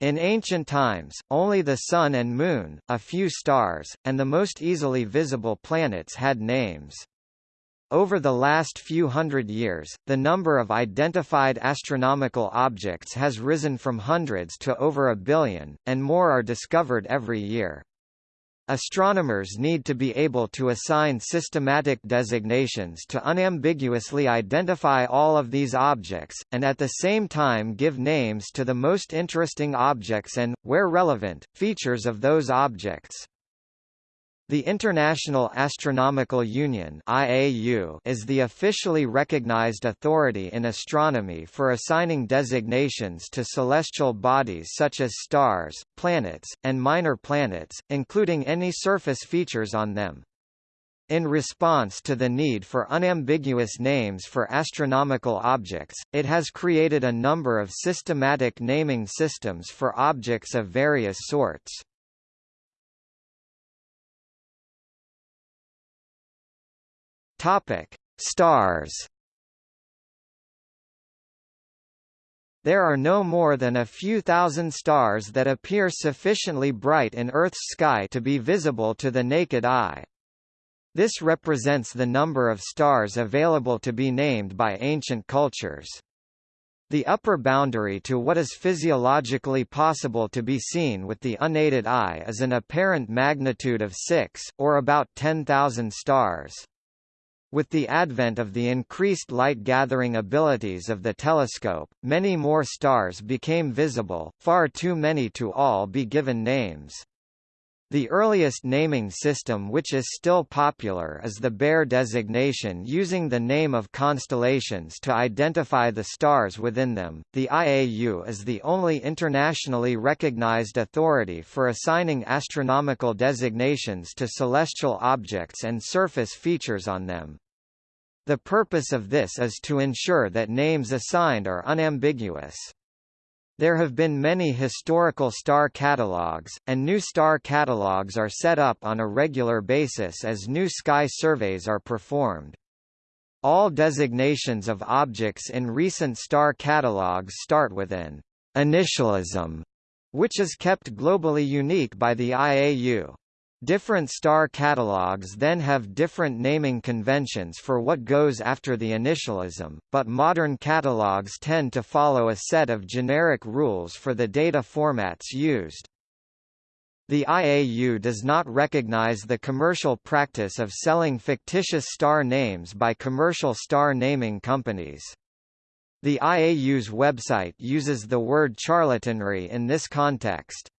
In ancient times, only the Sun and Moon, a few stars, and the most easily visible planets had names. Over the last few hundred years, the number of identified astronomical objects has risen from hundreds to over a billion, and more are discovered every year. Astronomers need to be able to assign systematic designations to unambiguously identify all of these objects, and at the same time give names to the most interesting objects and, where relevant, features of those objects. The International Astronomical Union (IAU) is the officially recognized authority in astronomy for assigning designations to celestial bodies such as stars, planets, and minor planets, including any surface features on them. In response to the need for unambiguous names for astronomical objects, it has created a number of systematic naming systems for objects of various sorts. Topic: Stars. There are no more than a few thousand stars that appear sufficiently bright in Earth's sky to be visible to the naked eye. This represents the number of stars available to be named by ancient cultures. The upper boundary to what is physiologically possible to be seen with the unaided eye is an apparent magnitude of 6, or about 10,000 stars. With the advent of the increased light-gathering abilities of the telescope, many more stars became visible, far too many to all be given names. The earliest naming system which is still popular is the Bayer designation using the name of constellations to identify the stars within them. The IAU is the only internationally recognized authority for assigning astronomical designations to celestial objects and surface features on them. The purpose of this is to ensure that names assigned are unambiguous. There have been many historical star catalogues, and new star catalogues are set up on a regular basis as new sky surveys are performed. All designations of objects in recent star catalogues start with an initialism, which is kept globally unique by the IAU. Different star catalogues then have different naming conventions for what goes after the initialism, but modern catalogues tend to follow a set of generic rules for the data formats used. The IAU does not recognize the commercial practice of selling fictitious star names by commercial star naming companies. The IAU's website uses the word charlatanry in this context.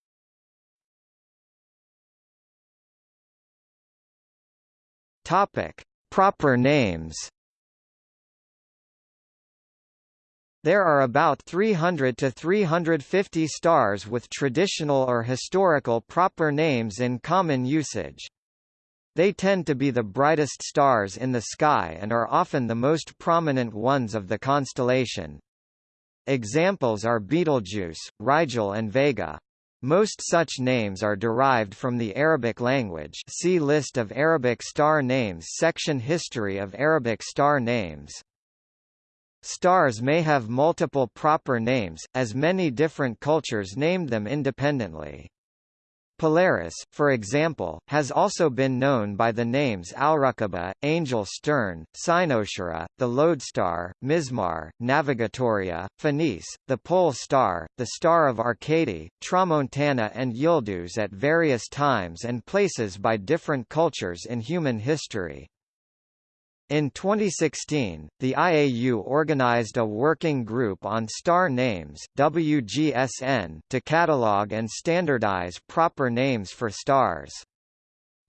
Topic: Proper names. There are about 300 to 350 stars with traditional or historical proper names in common usage. They tend to be the brightest stars in the sky and are often the most prominent ones of the constellation. Examples are Betelgeuse, Rigel and Vega. Most such names are derived from the Arabic language see List of Arabic star names section History of Arabic star names. Stars may have multiple proper names, as many different cultures named them independently. Polaris, for example, has also been known by the names Alraqaba, Angel Stern, Cynosura, the Lodestar, Mismar, Navigatoria, Phoenice, the Pole Star, the Star of Arcady, Tramontana and Yildiz at various times and places by different cultures in human history. In 2016, the IAU organized a working group on star names WGSN to catalog and standardize proper names for stars.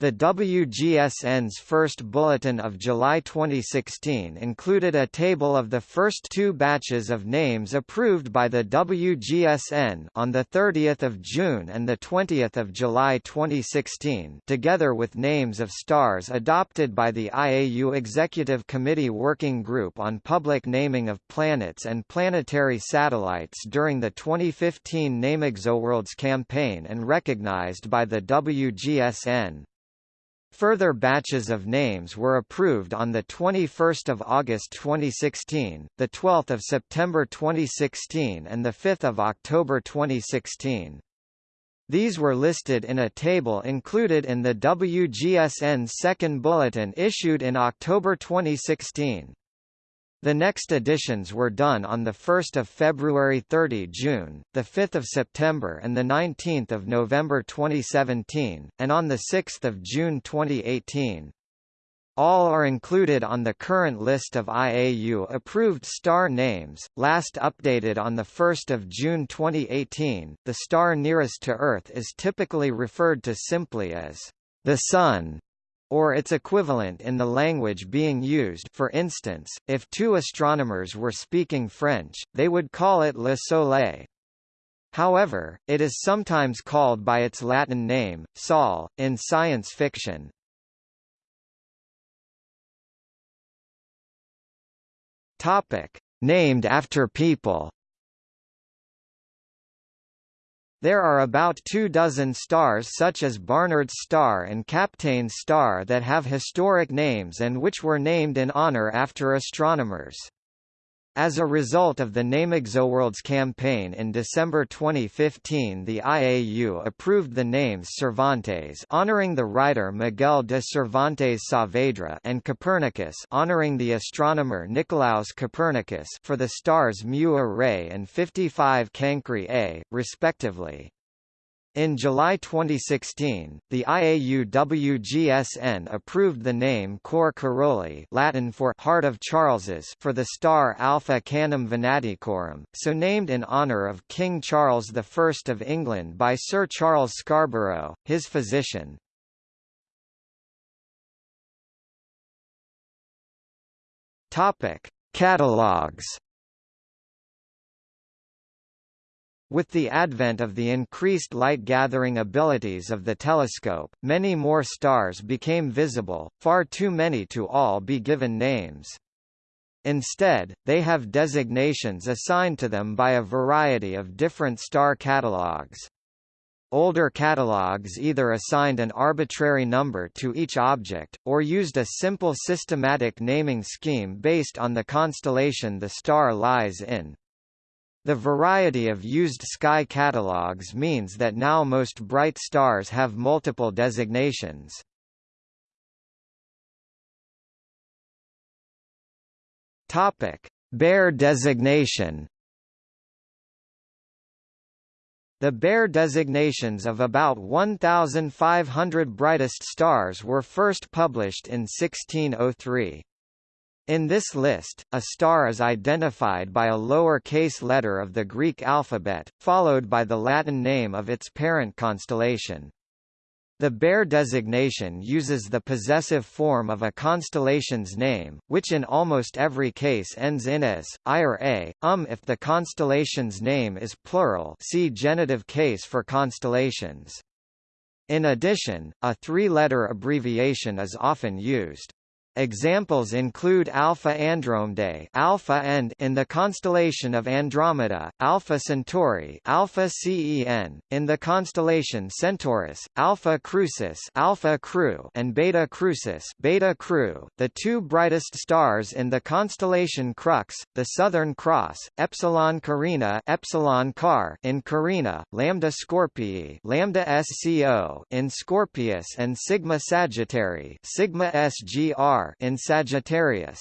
The WGSN's first bulletin of July 2016 included a table of the first two batches of names approved by the WGSN on 30 June and 20 July 2016 together with names of stars adopted by the IAU Executive Committee Working Group on Public Naming of Planets and Planetary Satellites during the 2015 NameExoWorlds campaign and recognized by the WGSN. Further batches of names were approved on 21 August 2016, 12 September 2016 and 5 October 2016. These were listed in a table included in the WGSN second bulletin issued in October 2016. The next editions were done on 1 February 30 June, 5 September and 19 November 2017, and on 6 June 2018. All are included on the current list of IAU-approved star names, last updated on 1 June 2018. The star nearest to Earth is typically referred to simply as the Sun, or its equivalent in the language being used for instance, if two astronomers were speaking French, they would call it Le Soleil. However, it is sometimes called by its Latin name, Sol, in science fiction. Topic: Named after people. There are about two dozen stars such as Barnard's star and Kapteyn's star that have historic names and which were named in honor after astronomers. As a result of the NameExoWorlds campaign in December 2015 the IAU approved the names Cervantes honoring the writer Miguel de Cervantes Saavedra and Copernicus honoring the astronomer Nicolaus Copernicus for the stars Mu Arae and 55 Cancri A, respectively. In July 2016, the IAU-WGSN approved the name Cor Caroli Latin for Heart of Charles's for the star Alpha Canum Venaticorum, so named in honour of King Charles I of England by Sir Charles Scarborough, his physician. Catalogues With the advent of the increased light-gathering abilities of the telescope, many more stars became visible, far too many to all be given names. Instead, they have designations assigned to them by a variety of different star catalogues. Older catalogues either assigned an arbitrary number to each object, or used a simple systematic naming scheme based on the constellation the star lies in. The variety of used sky catalogs means that now most bright stars have multiple designations. Topic: Bayer designation. The Bayer designations of about 1,500 brightest stars were first published in 1603. In this list, a star is identified by a lower case letter of the Greek alphabet, followed by the Latin name of its parent constellation. The Bayer designation uses the possessive form of a constellation's name, which in almost every case ends in as, I or a, um if the constellation's name is plural see genitive case for constellations. In addition, a three-letter abbreviation is often used. Examples include Alpha Andromedae Alpha and in the constellation of Andromeda, Alpha Centauri Alpha Cen, in the constellation Centaurus, Alpha Crucis Alpha Cru and Beta Crucis Beta Cru, the two brightest stars in the constellation Crux, the Southern Cross, Epsilon Carina Epsilon Car in Carina, Lambda Scorpii Lambda Sco in Scorpius and Sigma Sagittarii Sigma Sgr in Sagittarius.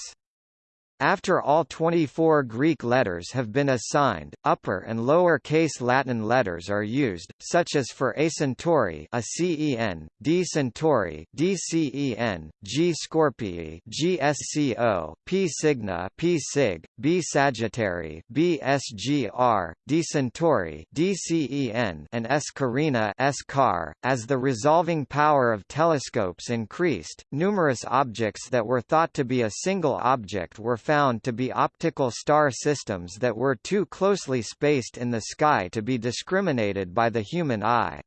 After all 24 Greek letters have been assigned, upper and lower case Latin letters are used, such as for A Centauri a CEN, D Centauri DCEN, G Scorpii GSCO, P Cygni P Sig, B Sagittari B SGR, Centauri DCEN and S Carina S Car. As the resolving power of telescopes increased, numerous objects that were thought to be a single object were found to be optical star systems that were too closely spaced in the sky to be discriminated by the human eye.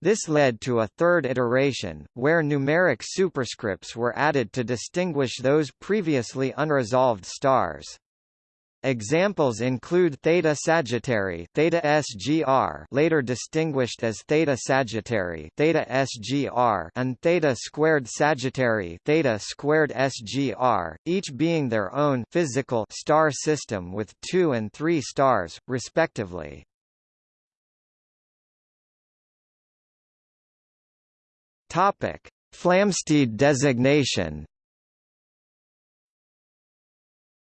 This led to a third iteration, where numeric superscripts were added to distinguish those previously unresolved stars. Examples include Theta Sagittarii, Theta SGR, later distinguished as Theta Sagittarii, Theta SGR, and Theta squared Sagittarii, Theta squared SGR, each being their own physical star system with 2 and 3 stars respectively. Topic: Flamsteed designation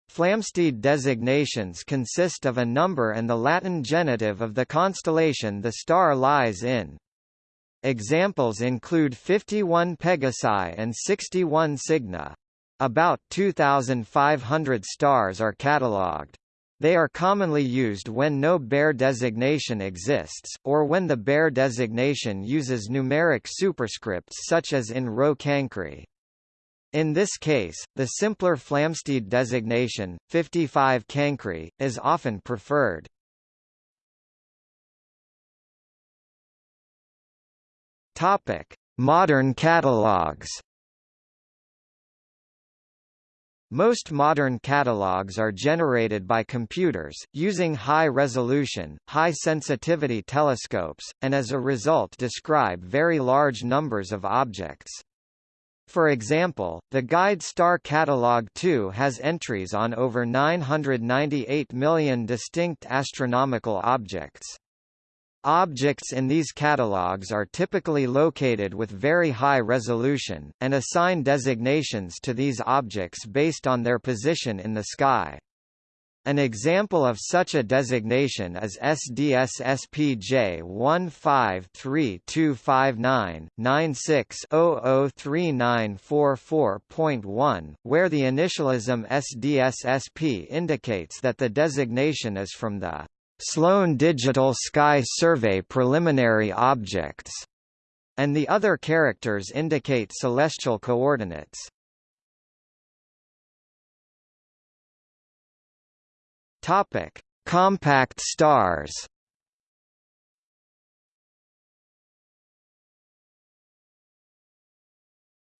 Flamsteed designations consist of a number and the Latin genitive of the constellation the star lies in. Examples include 51 Pegasi and 61 Cygni. About 2,500 stars are catalogued. They are commonly used when no Bayer designation exists, or when the Bayer designation uses numeric superscripts such as in Rho Cancri. In this case, the simpler Flamsteed designation, 55 Cancri, is often preferred. Topic: Modern catalogs. Most modern catalogs are generated by computers, using high-resolution, high-sensitivity telescopes, and as a result describe very large numbers of objects. For example, the Guide Star Catalog 2 has entries on over 998 million distinct astronomical objects. Objects in these catalogs are typically located with very high resolution, and assign designations to these objects based on their position in the sky. An example of such a designation is SDS SPJ 153225996003944.1, where the initialism SDSSP indicates that the designation is from the Sloan Digital Sky Survey Preliminary Objects, and the other characters indicate celestial coordinates. Topic: Compact stars.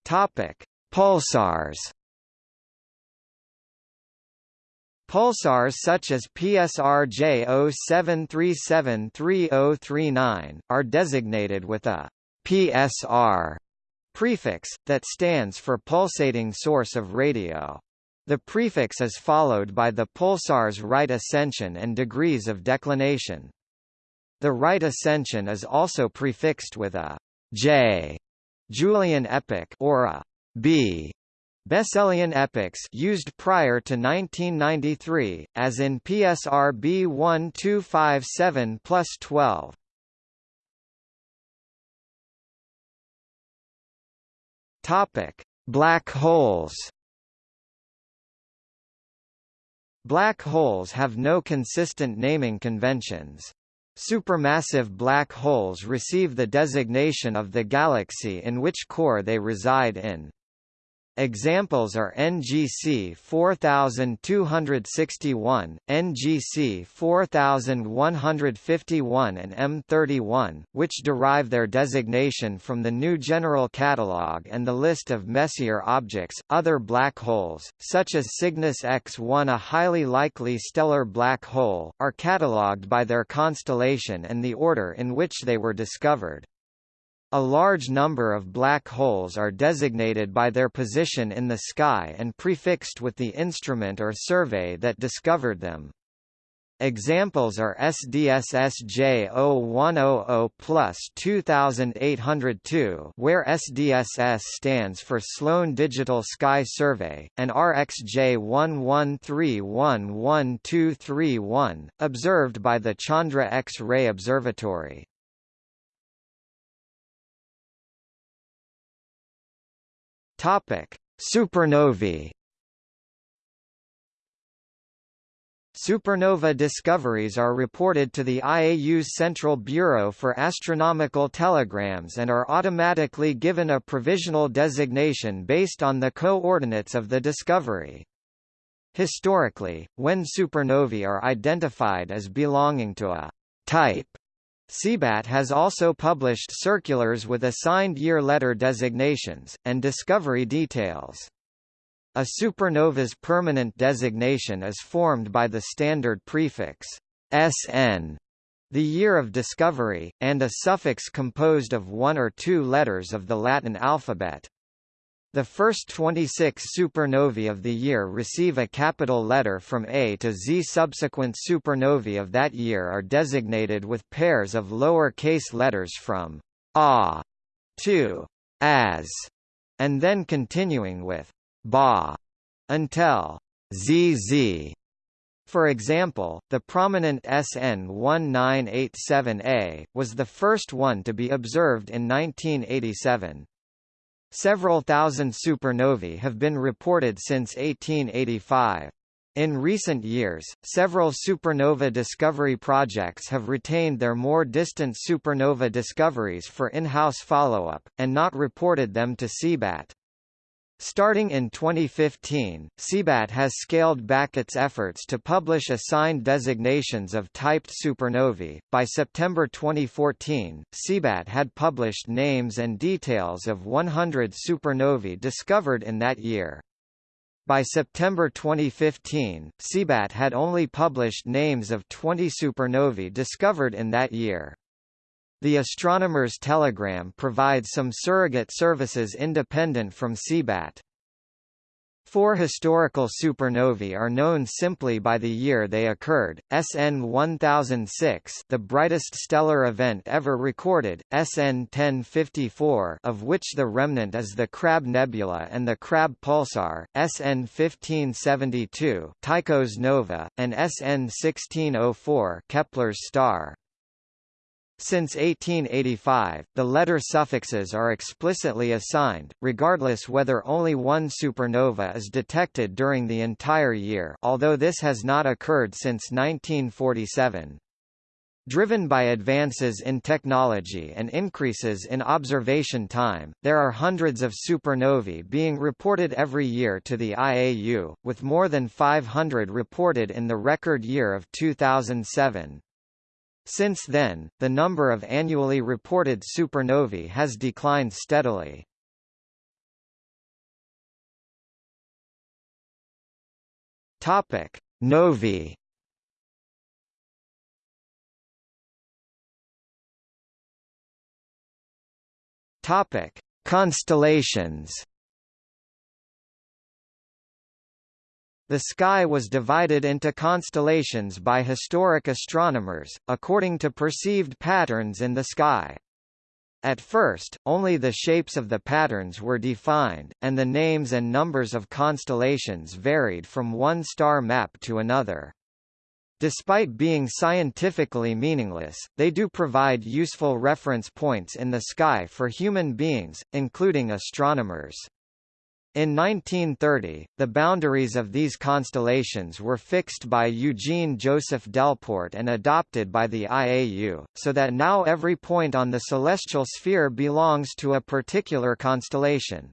Topic: Pulsars. Pulsars such as PSRJ 07373039 are designated with a PSR prefix that stands for pulsating source of radio. The prefix is followed by the pulsar's right ascension and degrees of declination. The right ascension is also prefixed with a J Julian epoch or a B Besselian epochs used prior to 1993, as in PSR B1257 plus 12. Topic: Black holes. Black holes have no consistent naming conventions. Supermassive black holes receive the designation of the galaxy in which core they reside in. Examples are NGC 4261, NGC 4151 and M31, which derive their designation from the New General Catalogue and the list of Messier objects. Other black holes, such as Cygnus X1 a highly likely stellar black hole, are catalogued by their constellation and the order in which they were discovered. A large number of black holes are designated by their position in the sky and prefixed with the instrument or survey that discovered them. Examples are SDSS J0100 plus 2802 where SDSS stands for Sloan Digital Sky Survey, and RxJ11311231, observed by the Chandra X-ray Observatory. Topic: Supernovae. Supernova discoveries are reported to the IAU's Central Bureau for Astronomical Telegrams and are automatically given a provisional designation based on the coordinates of the discovery. Historically, when supernovae are identified as belonging to a type CBAT has also published circulars with assigned year letter designations, and discovery details. A supernova's permanent designation is formed by the standard prefix SN, the year of discovery, and a suffix composed of one or two letters of the Latin alphabet. The first 26 supernovae of the year receive a capital letter from A to Z. Subsequent supernovae of that year are designated with pairs of lower case letters from A to As, and then continuing with Ba until ZZ. For example, the prominent SN 1987A, was the first one to be observed in 1987. Several thousand supernovae have been reported since 1885. In recent years, several supernova discovery projects have retained their more distant supernova discoveries for in-house follow-up, and not reported them to CBAT. Starting in 2015, CBAT has scaled back its efforts to publish assigned designations of typed supernovae. By September 2014, CBAT had published names and details of 100 supernovae discovered in that year. By September 2015, CBAT had only published names of 20 supernovae discovered in that year. The Astronomer's Telegram provides some surrogate services independent from CBAT. Four historical supernovae are known simply by the year they occurred, SN 1006 the brightest stellar event ever recorded, SN 1054 of which the remnant is the Crab Nebula and the Crab Pulsar, SN 1572 Tycho's nova, and SN 1604 Kepler's star. Since 1885, the letter suffixes are explicitly assigned, regardless whether only one supernova is detected during the entire year although this has not occurred since 1947. Driven by advances in technology and increases in observation time, there are hundreds of supernovae being reported every year to the IAU, with more than 500 reported in the record year of 2007. Since then, the number of annually reported supernovae has declined steadily. Topic: Novae. Topic: Constellations. The sky was divided into constellations by historic astronomers, according to perceived patterns in the sky. At first, only the shapes of the patterns were defined, and the names and numbers of constellations varied from one star map to another. Despite being scientifically meaningless, they do provide useful reference points in the sky for human beings, including astronomers. In 1930, the boundaries of these constellations were fixed by Eugene Joseph Delporte and adopted by the IAU, so that now every point on the celestial sphere belongs to a particular constellation.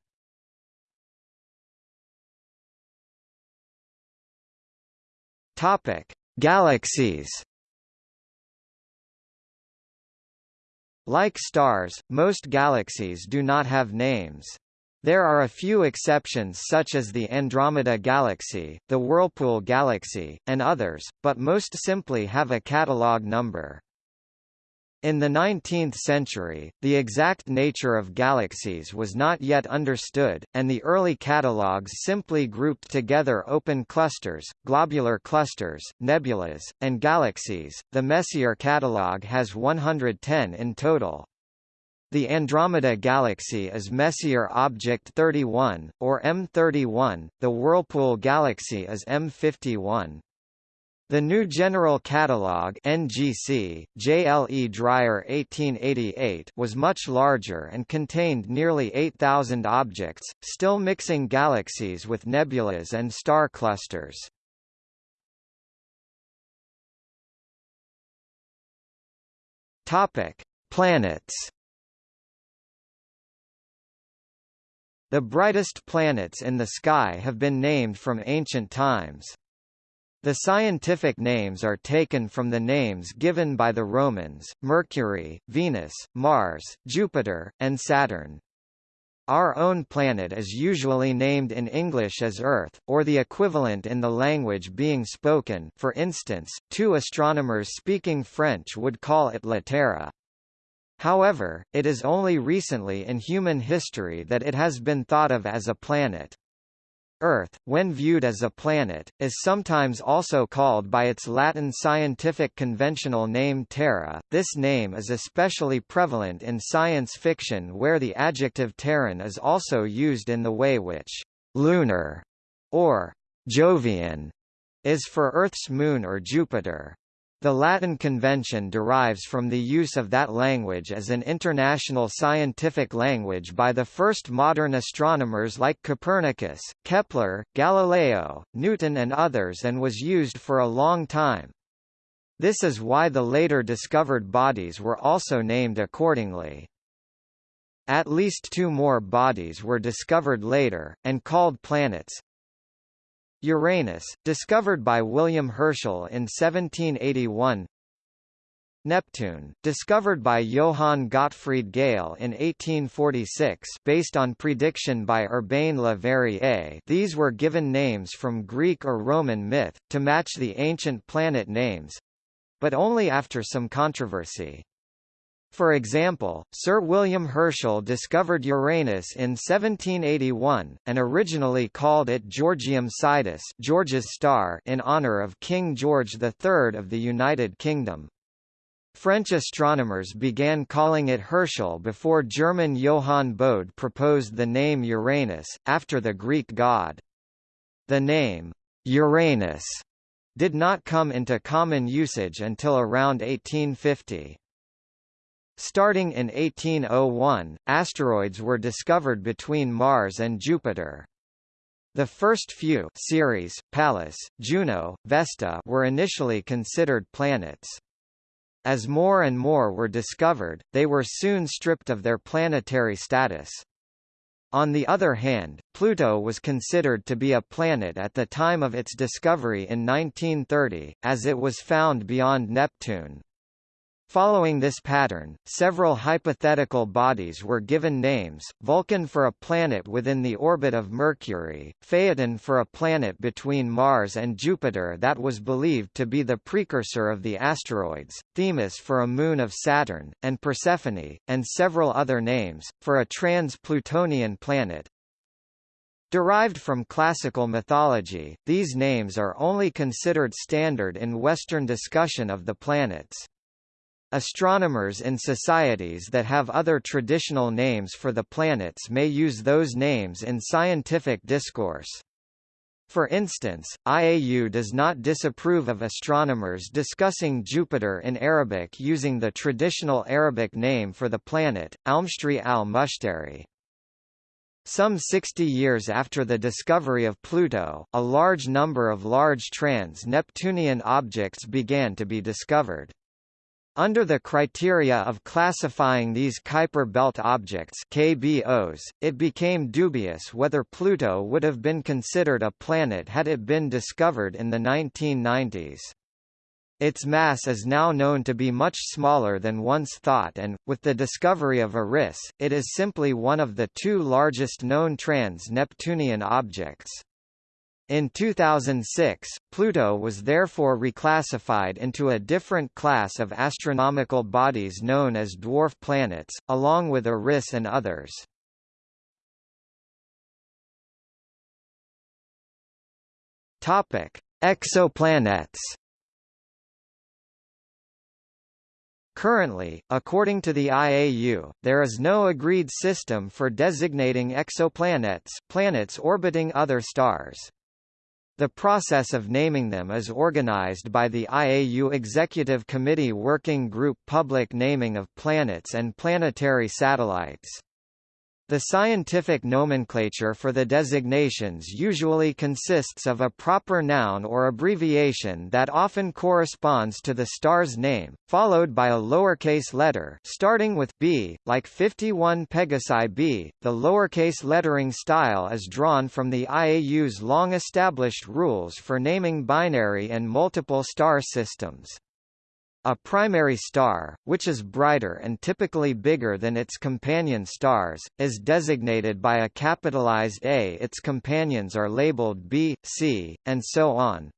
Topic: Galaxies. Like stars, most galaxies do not have names. There are a few exceptions such as the Andromeda Galaxy, the Whirlpool Galaxy, and others, but most simply have a catalog number. In the 19th century, the exact nature of galaxies was not yet understood, and the early catalogues simply grouped together open clusters, globular clusters, nebulas, and galaxies. The Messier catalogue has 110 in total. The Andromeda Galaxy is Messier Object 31, or M31, the Whirlpool Galaxy is M51. The New General Catalogue NGC, J. L. E. Dreyer 1888 was much larger and contained nearly 8,000 objects, still mixing galaxies with nebulas and star clusters. Planets The brightest planets in the sky have been named from ancient times. The scientific names are taken from the names given by the Romans, Mercury, Venus, Mars, Jupiter, and Saturn. Our own planet is usually named in English as Earth, or the equivalent in the language being spoken for instance, two astronomers speaking French would call it La Terre. However, it is only recently in human history that it has been thought of as a planet. Earth, when viewed as a planet, is sometimes also called by its Latin scientific conventional name Terra. This name is especially prevalent in science fiction where the adjective terran is also used in the way which lunar or Jovian is for Earth's moon or Jupiter. The Latin convention derives from the use of that language as an international scientific language by the first modern astronomers like Copernicus, Kepler, Galileo, Newton and others and was used for a long time. This is why the later discovered bodies were also named accordingly. At least two more bodies were discovered later, and called planets, Uranus, discovered by William Herschel in 1781 Neptune, discovered by Johann Gottfried Galle in 1846 based on prediction by Urbain Le Verrier these were given names from Greek or Roman myth, to match the ancient planet names—but only after some controversy. For example, Sir William Herschel discovered Uranus in 1781, and originally called it Georgium Sidus George's star in honour of King George III of the United Kingdom. French astronomers began calling it Herschel before German Johann Bode proposed the name Uranus, after the Greek god. The name, Uranus, did not come into common usage until around 1850. Starting in 1801, asteroids were discovered between Mars and Jupiter. The first few Ceres, Pallas, Juno, Vesta were initially considered planets. As more and more were discovered, they were soon stripped of their planetary status. On the other hand, Pluto was considered to be a planet at the time of its discovery in 1930, as it was found beyond Neptune. Following this pattern, several hypothetical bodies were given names, Vulcan for a planet within the orbit of Mercury, Phaeton for a planet between Mars and Jupiter that was believed to be the precursor of the asteroids, Themis for a moon of Saturn, and Persephone, and several other names, for a trans-Plutonian planet. Derived from classical mythology, these names are only considered standard in Western discussion of the planets. Astronomers in societies that have other traditional names for the planets may use those names in scientific discourse. For instance, IAU does not disapprove of astronomers discussing Jupiter in Arabic using the traditional Arabic name for the planet, Almstri al-Mushtari. Some 60 years after the discovery of Pluto, a large number of large trans-Neptunian objects began to be discovered. Under the criteria of classifying these Kuiper belt objects KBOs, it became dubious whether Pluto would have been considered a planet had it been discovered in the 1990s. Its mass is now known to be much smaller than once thought and, with the discovery of Eris, it is simply one of the two largest known trans-Neptunian objects. In 2006, Pluto was therefore reclassified into a different class of astronomical bodies known as dwarf planets, along with Eris and others. Topic: Exoplanets. Currently, according to the IAU, there is no agreed system for designating exoplanets planets orbiting other stars. The process of naming them is organized by the IAU Executive Committee Working Group Public Naming of Planets and Planetary Satellites. The scientific nomenclature for the designations usually consists of a proper noun or abbreviation that often corresponds to the star's name, followed by a lowercase letter starting with B, like 51 Pegasi b. The lowercase lettering style is drawn from the IAU's long-established rules for naming binary and multiple star systems. A primary star, which is brighter and typically bigger than its companion stars, is designated by a capitalized A. Its companions are labeled B, C, and so on.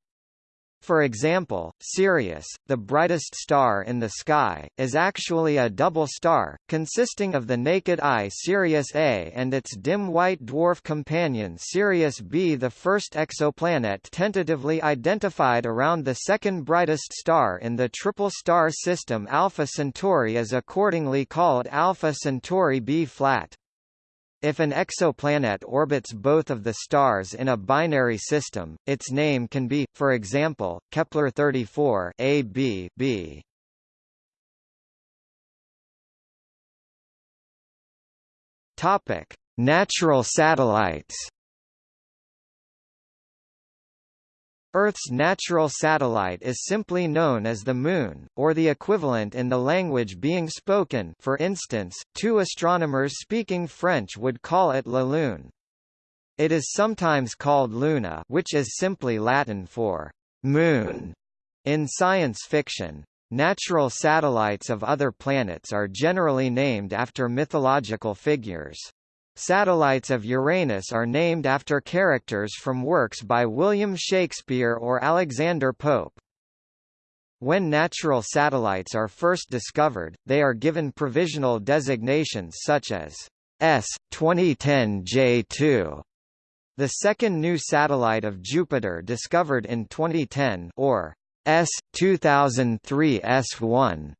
For example, Sirius, the brightest star in the sky, is actually a double star, consisting of the naked eye Sirius A and its dim white dwarf companion Sirius B. The first exoplanet tentatively identified around the second brightest star in the triple star system Alpha Centauri is accordingly called Alpha Centauri B flat. If an exoplanet orbits both of the stars in a binary system, its name can be, for example, Kepler 34 a b b. Topic: Natural satellites. Earth's natural satellite is simply known as the Moon, or the equivalent in the language being spoken for instance, two astronomers speaking French would call it la Lune. It is sometimes called Luna which is simply Latin for «moon» in science fiction. Natural satellites of other planets are generally named after mythological figures. Satellites of Uranus are named after characters from works by William Shakespeare or Alexander Pope. When natural satellites are first discovered, they are given provisional designations such as S 2010 J2, the second new satellite of Jupiter discovered in 2010, or S 2003 S1,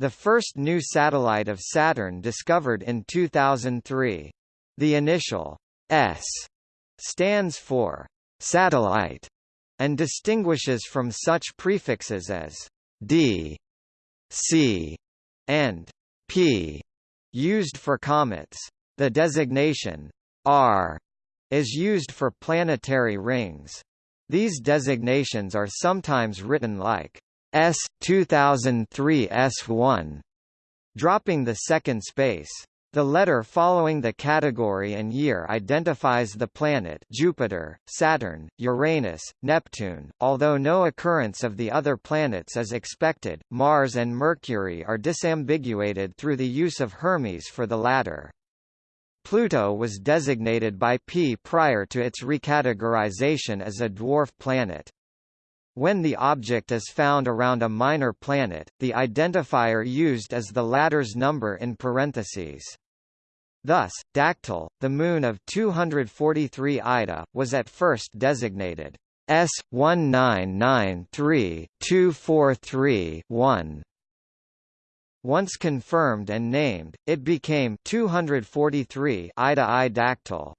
the first new satellite of Saturn discovered in 2003. The initial S stands for satellite and distinguishes from such prefixes as D, C, and P used for comets. The designation R is used for planetary rings. These designations are sometimes written like S 2003 S1, dropping the second space. The letter following the category and year identifies the planet Jupiter, Saturn, Uranus, Neptune. Although no occurrence of the other planets is expected, Mars and Mercury are disambiguated through the use of Hermes for the latter. Pluto was designated by P prior to its recategorization as a dwarf planet. When the object is found around a minor planet, the identifier used is the latter's number in parentheses. Thus, Dactyl, the moon of 243 Ida, was at first designated S1993-243-1. Once confirmed and named, it became 243 Ida I Dactyl.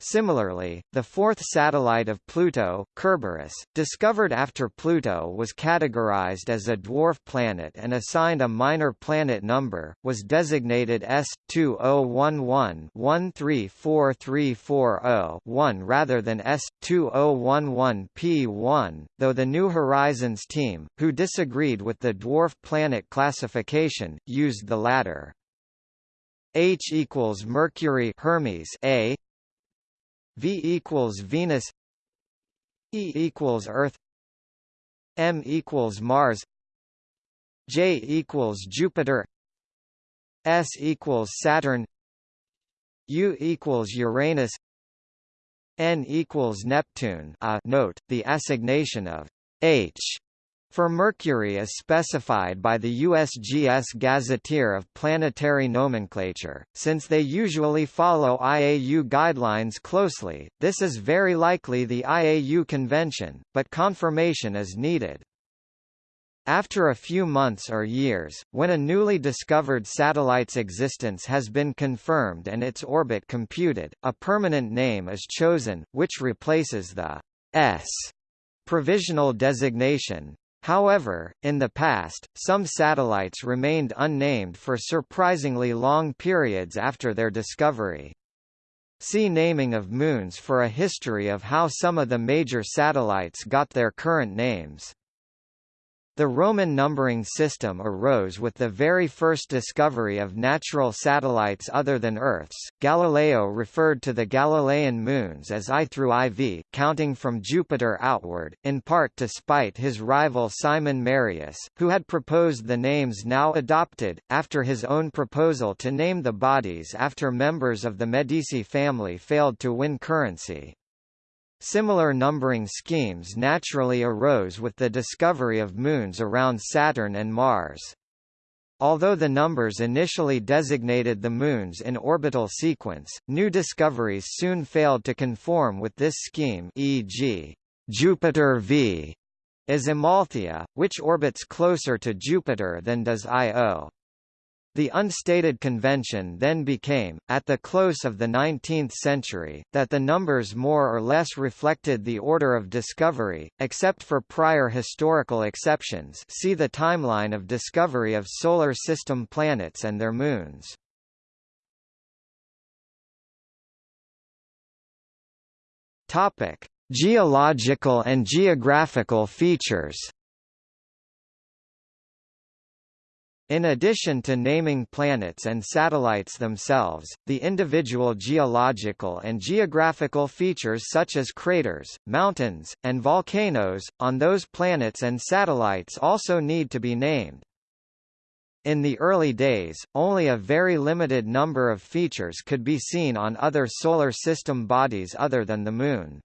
Similarly, the fourth satellite of Pluto, Kerberos, discovered after Pluto was categorized as a dwarf planet and assigned a minor planet number, was designated S2011-134340-1 rather than S2011P1, though the New Horizons team, who disagreed with the dwarf planet classification, used the latter. H equals Mercury Hermes A V equals Venus E equals Earth M equals Mars J equals Jupiter S equals Saturn U equals Uranus N equals Neptune. Uh, note, the assignation of H for Mercury is specified by the USGS Gazetteer of Planetary Nomenclature. Since they usually follow IAU guidelines closely, this is very likely the IAU convention, but confirmation is needed. After a few months or years, when a newly discovered satellite's existence has been confirmed and its orbit computed, a permanent name is chosen, which replaces the S provisional designation. However, in the past, some satellites remained unnamed for surprisingly long periods after their discovery. See naming of moons for a history of how some of the major satellites got their current names. The Roman numbering system arose with the very first discovery of natural satellites other than Earth's. Galileo referred to the Galilean moons as I through IV, counting from Jupiter outward, in part to spite his rival Simon Marius, who had proposed the names now adopted, after his own proposal to name the bodies after members of the Medici family failed to win currency. Similar numbering schemes naturally arose with the discovery of moons around Saturn and Mars. Although the numbers initially designated the moons in orbital sequence, new discoveries soon failed to conform with this scheme e.g., Jupiter V is Amalthea, which orbits closer to Jupiter than does Io. The unstated convention then became, at the close of the 19th century, that the numbers more or less reflected the order of discovery, except for prior historical exceptions see the timeline of discovery of Solar System planets and their moons. Geological and geographical features In addition to naming planets and satellites themselves, the individual geological and geographical features such as craters, mountains, and volcanoes, on those planets and satellites also need to be named. In the early days, only a very limited number of features could be seen on other Solar System bodies other than the Moon.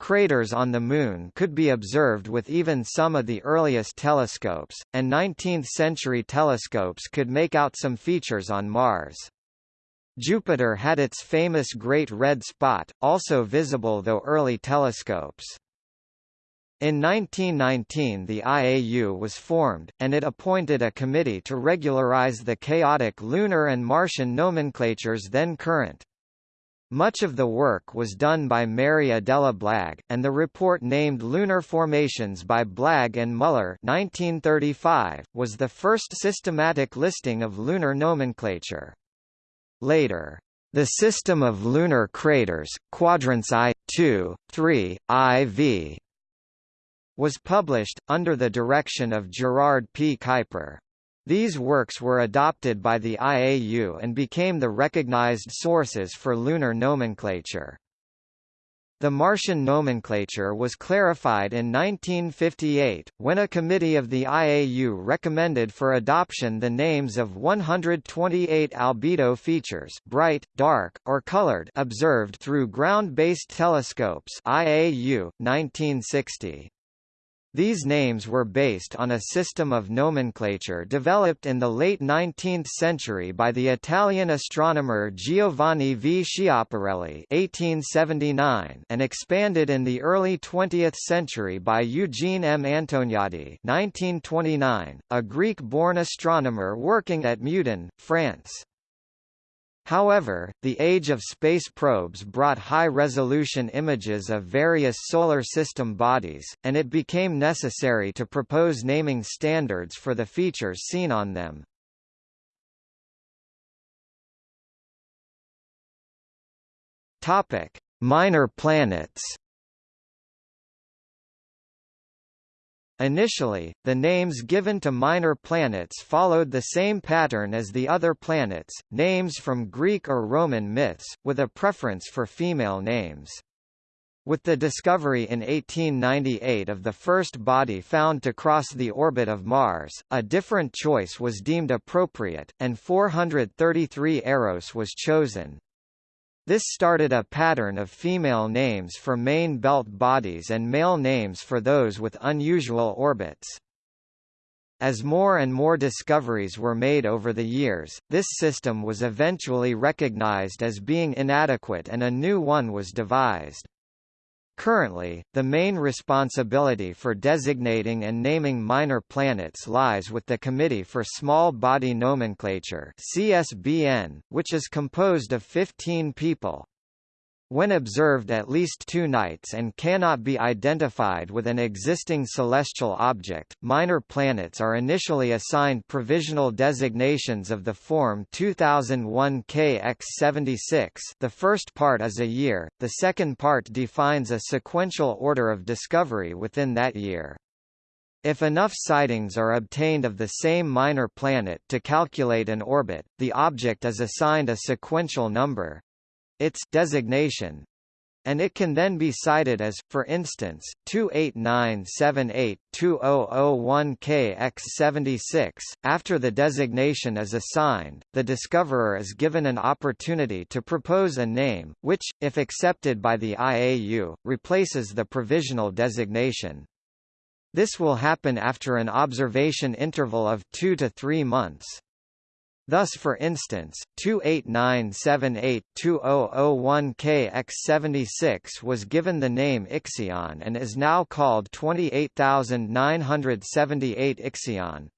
Craters on the Moon could be observed with even some of the earliest telescopes, and 19th-century telescopes could make out some features on Mars. Jupiter had its famous Great Red Spot, also visible though early telescopes. In 1919 the IAU was formed, and it appointed a committee to regularize the chaotic lunar and Martian nomenclatures then current. Much of the work was done by Mary Adela Blagg, and the report named Lunar Formations by Blagg and Muller 1935, was the first systematic listing of lunar nomenclature. Later, the system of lunar craters, quadrants I, II, III, IV, was published, under the direction of Gerard P. Kuiper. These works were adopted by the IAU and became the recognized sources for lunar nomenclature. The Martian nomenclature was clarified in 1958, when a committee of the IAU recommended for adoption the names of 128 albedo features bright, dark, or colored observed through ground-based telescopes IAU, 1960. These names were based on a system of nomenclature developed in the late 19th century by the Italian astronomer Giovanni V. Schiaparelli (1879) and expanded in the early 20th century by Eugene M. Antoniadi (1929), a Greek-born astronomer working at Meudon, France. However, the age of space probes brought high-resolution images of various Solar System bodies, and it became necessary to propose naming standards for the features seen on them. Minor planets Initially, the names given to minor planets followed the same pattern as the other planets, names from Greek or Roman myths, with a preference for female names. With the discovery in 1898 of the first body found to cross the orbit of Mars, a different choice was deemed appropriate, and 433 Eros was chosen. This started a pattern of female names for main belt bodies and male names for those with unusual orbits. As more and more discoveries were made over the years, this system was eventually recognized as being inadequate and a new one was devised. Currently, the main responsibility for designating and naming minor planets lies with the Committee for Small Body Nomenclature CSBN, which is composed of 15 people. When observed at least two nights and cannot be identified with an existing celestial object, minor planets are initially assigned provisional designations of the form 2001 KX76 the first part is a year, the second part defines a sequential order of discovery within that year. If enough sightings are obtained of the same minor planet to calculate an orbit, the object is assigned a sequential number its designation and it can then be cited as, for instance, 28978-2001KX76. After the designation is assigned, the discoverer is given an opportunity to propose a name, which, if accepted by the IAU, replaces the provisional designation. This will happen after an observation interval of 2 to 3 months. Thus for instance, 28978-2001KX76 was given the name Ixion and is now called 28978 Ixion.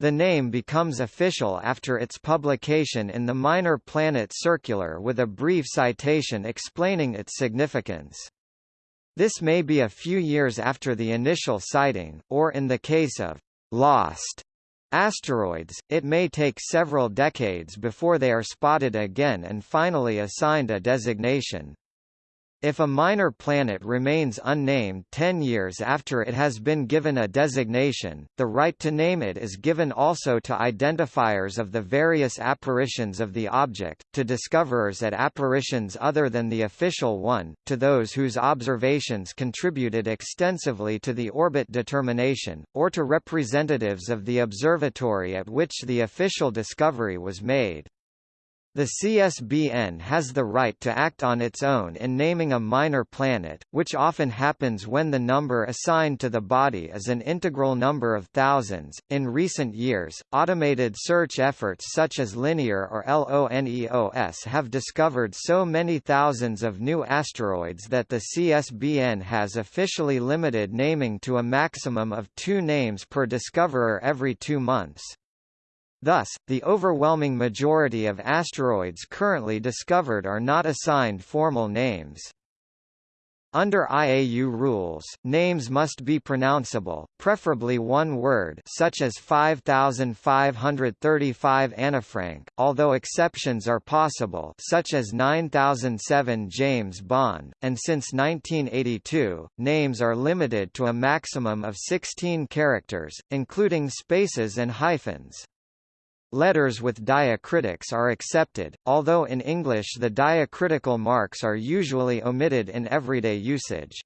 The name becomes official after its publication in the Minor Planet Circular with a brief citation explaining its significance. This may be a few years after the initial sighting, or in the case of lost Asteroids, it may take several decades before they are spotted again and finally assigned a designation. If a minor planet remains unnamed 10 years after it has been given a designation, the right to name it is given also to identifiers of the various apparitions of the object, to discoverers at apparitions other than the official one, to those whose observations contributed extensively to the orbit determination, or to representatives of the observatory at which the official discovery was made. The CSBN has the right to act on its own in naming a minor planet, which often happens when the number assigned to the body is an integral number of thousands. In recent years, automated search efforts such as Linear or LONEOS have discovered so many thousands of new asteroids that the CSBN has officially limited naming to a maximum of two names per discoverer every two months. Thus, the overwhelming majority of asteroids currently discovered are not assigned formal names. Under IAU rules, names must be pronounceable, preferably one word such as 5535 Annefrank, although exceptions are possible such as 9007 James Bond, and since 1982, names are limited to a maximum of 16 characters, including spaces and hyphens. Letters with diacritics are accepted, although in English the diacritical marks are usually omitted in everyday usage.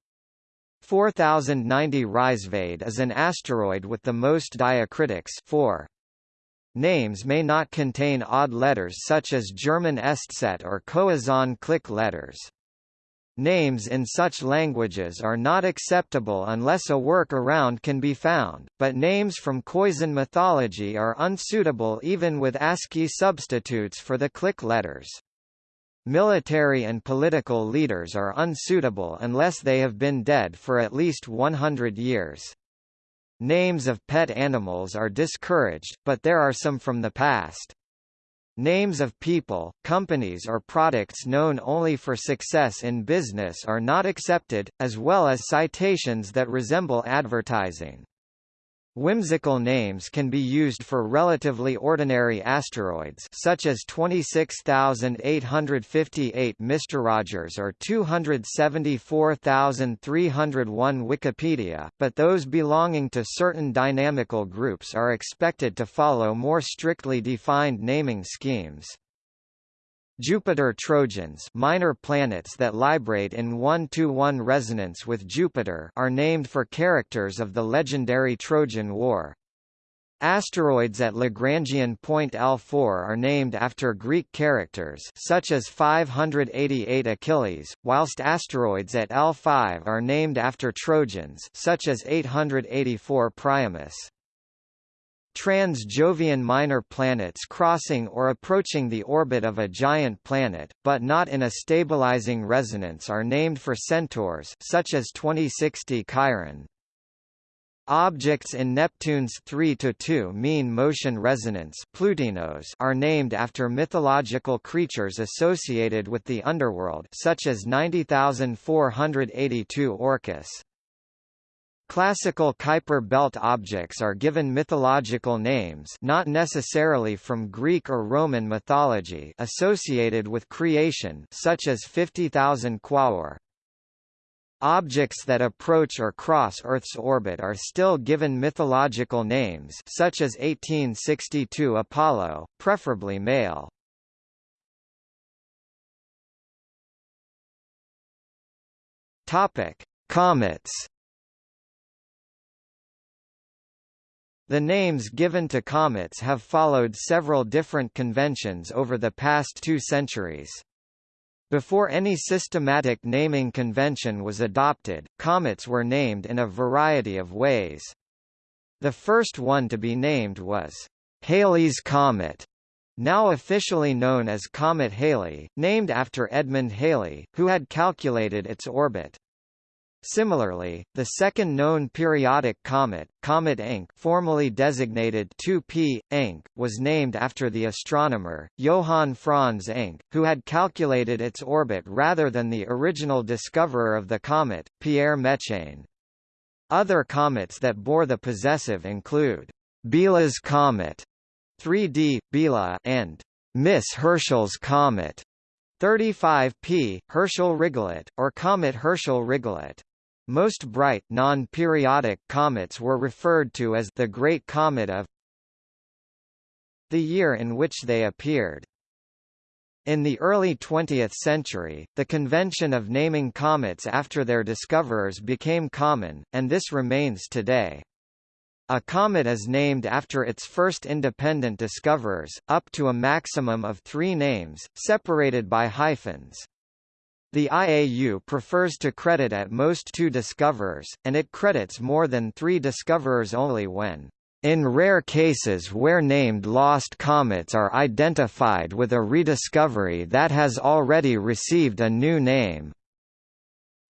4090 Říšehvězd is an asteroid with the most diacritics 4. Names may not contain odd letters such as German Eszett or Khoisan click letters. Names in such languages are not acceptable unless a work-around can be found, but names from Khoisan mythology are unsuitable even with ASCII substitutes for the click letters. Military and political leaders are unsuitable unless they have been dead for at least 100 years. Names of pet animals are discouraged, but there are some from the past. Names of people, companies or products known only for success in business are not accepted, as well as citations that resemble advertising. Whimsical names can be used for relatively ordinary asteroids such as 26858 Mr. Rogers or 274301 Wikipedia, but those belonging to certain dynamical groups are expected to follow more strictly defined naming schemes. Jupiter Trojans minor planets that librate in 1-to-1 resonance with Jupiter are named for characters of the legendary Trojan War. Asteroids at Lagrangian point L4 are named after Greek characters such as 588 Achilles, whilst asteroids at L5 are named after Trojans such as 884 Priamus. Trans-Jovian minor planets crossing or approaching the orbit of a giant planet, but not in a stabilizing resonance are named for centaurs such as 2060 Chiron. Objects in Neptune's 3–2 mean motion resonance Plutinos are named after mythological creatures associated with the underworld such as 90482 Orcus. Classical Kuiper belt objects are given mythological names not necessarily from Greek or Roman mythology associated with creation such as 50,000 Quaoar. Objects that approach or cross Earth's orbit are still given mythological names such as 1862 Apollo, preferably male. Topic: Comets. The names given to comets have followed several different conventions over the past two centuries. Before any systematic naming convention was adopted, comets were named in a variety of ways. The first one to be named was Halley's Comet, now officially known as Comet Halley, named after Edmund Halley, who had calculated its orbit. Similarly, the second known periodic comet, Comet Encke formally designated 2P, Encke, was named after the astronomer, Johann Franz Encke, who had calculated its orbit rather than the original discoverer of the comet, Pierre Méchain. Other comets that bore the possessive include Biela's comet, 3D, Biela, and Miss Herschel's comet, 35P, Herschel-Rigollet, or Comet Herschel-Rigollet. Most bright, non-periodic comets were referred to as the Great Comet of the year in which they appeared. In the early 20th century, the convention of naming comets after their discoverers became common, and this remains today. A comet is named after its first independent discoverers, up to a maximum of three names, separated by hyphens. The IAU prefers to credit at most two discoverers, and it credits more than three discoverers only when in rare cases where named lost comets are identified with a rediscovery that has already received a new name.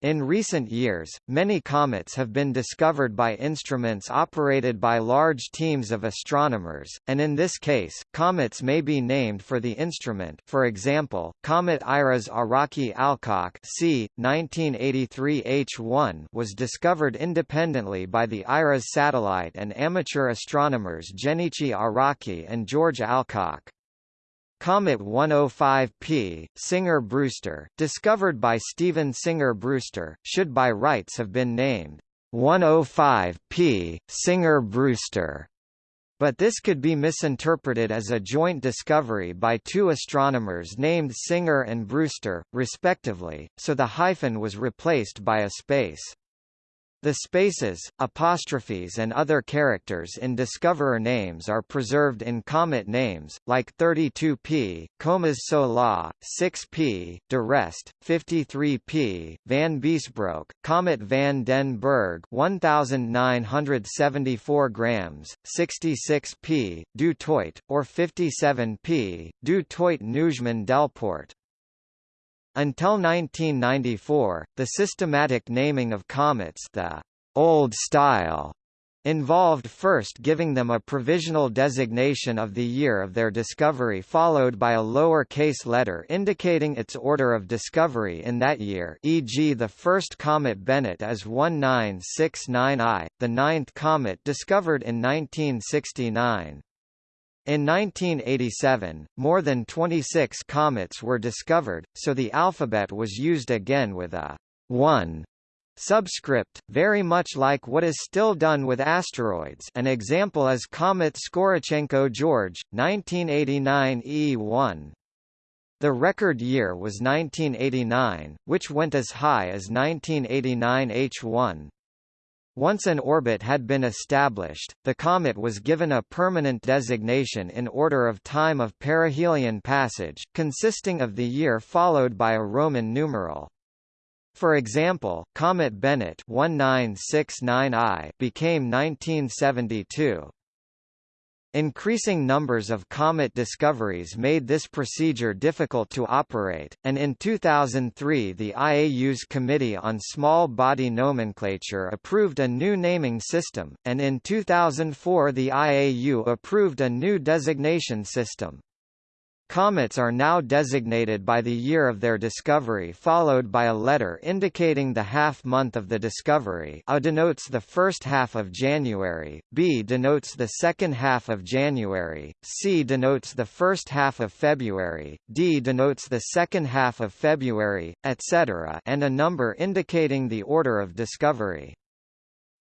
In recent years, many comets have been discovered by instruments operated by large teams of astronomers, and in this case, comets may be named for the instrument for example, Comet IRAS-Araki-Alcock c. 1983 H1 was discovered independently by the IRAS satellite and amateur astronomers Genichi Araki and George Alcock. Comet 105P, Singer-Brewster, discovered by Stephen Singer-Brewster, should by rights have been named 105P, Singer-Brewster. But this could be misinterpreted as a joint discovery by two astronomers named Singer and Brewster, respectively, so the hyphen was replaced by a space. The spaces, apostrophes and other characters in discoverer names are preserved in comet names, like 32p, Comas Solà, 6p, d'Arrest, 53p, Van Biesbroek, Comet van den Bergh 1974 grams, 66p, Du Toit, or 57p, Du Toit Neujmin Delporte. Until 1994, the systematic naming of comets the old style involved first giving them a provisional designation of the year of their discovery followed by a lower-case letter indicating its order of discovery in that year e.g. the first comet Bennett as 1969I, the ninth comet discovered in 1969. In 1987, more than 26 comets were discovered, so the alphabet was used again with a 1 subscript, very much like what is still done with asteroids an example is Comet Skorichenko-George, 1989 E1. The record year was 1989, which went as high as 1989 H1. Once an orbit had been established, the comet was given a permanent designation in order of time of perihelion passage, consisting of the year followed by a Roman numeral. For example, Comet Bennett 1969I became 1972. Increasing numbers of comet discoveries made this procedure difficult to operate, and in 2003 the IAU's Committee on Small Body Nomenclature approved a new naming system, and in 2004 the IAU approved a new designation system. Comets are now designated by the year of their discovery followed by a letter indicating the half-month of the discovery A denotes the first half of January, B denotes the second half of January, C denotes the first half of February, D denotes the second half of February, etc. and a number indicating the order of discovery.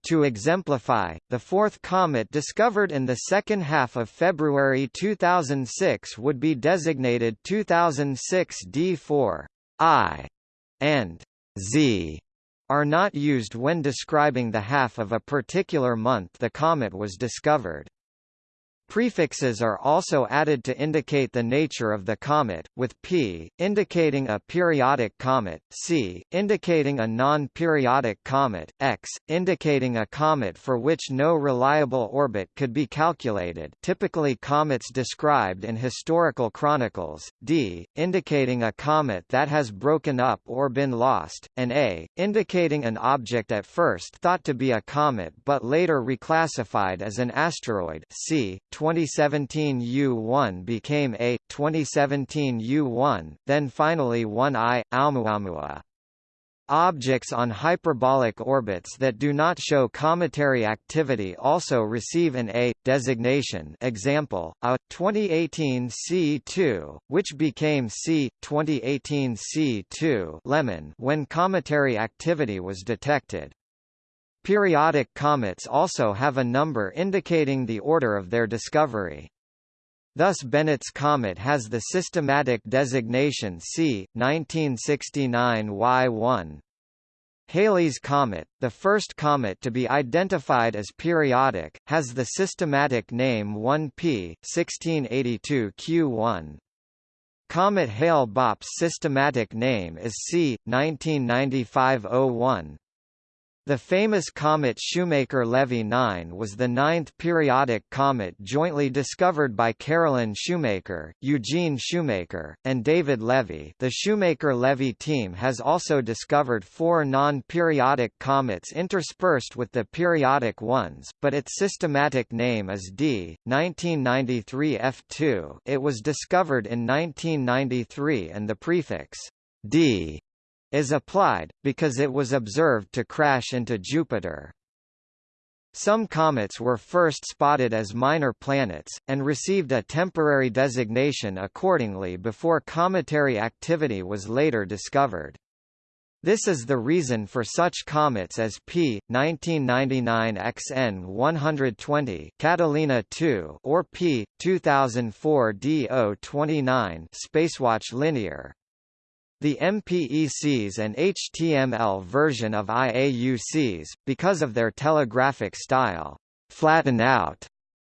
To exemplify, the fourth comet discovered in the second half of February 2006 would be designated 2006 D4. I and Z are not used when describing the half of a particular month the comet was discovered. Prefixes are also added to indicate the nature of the comet, with P, indicating a periodic comet, C, indicating a non-periodic comet, X, indicating a comet for which no reliable orbit could be calculated typically comets described in historical chronicles, D, indicating a comet that has broken up or been lost, and A, indicating an object at first thought to be a comet but later reclassified as an asteroid C, 2017 U1 became A, 2017 U1, then finally 1I, Oumuamua. Objects on hyperbolic orbits that do not show cometary activity also receive an A designation. Example: A 2018 C2, which became C 2018 C2 Lemmon when cometary activity was detected. Periodic comets also have a number indicating the order of their discovery. Thus Bennett's comet has the systematic designation C, 1969 Y1. Halley's comet, the first comet to be identified as periodic, has the systematic name 1P, 1682 Q1. Comet Hale-Bopp's systematic name is C, 1995 01. The famous comet Shoemaker-Levy 9 was the ninth periodic comet jointly discovered by Carolyn Shoemaker, Eugene Shoemaker, and David Levy. The Shoemaker-Levy team has also discovered four non-periodic comets interspersed with the periodic ones, but its systematic name is D, 1993 F2 it was discovered in 1993 and the prefix D is applied, because it was observed to crash into Jupiter. Some comets were first spotted as minor planets, and received a temporary designation accordingly before cometary activity was later discovered. This is the reason for such comets as P 1999 XN 120 Catalina 2 or P 2004 DO 29 Spacewatch Linear. The MPECs and HTML version of IAUCs, because of their telegraphic style, flatten out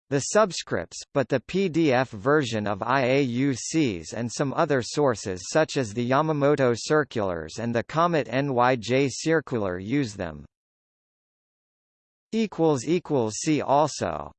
the subscripts, but the PDF version of IAUCs and some other sources such as the Yamamoto circulars and the Comet NYJ circular use them. See also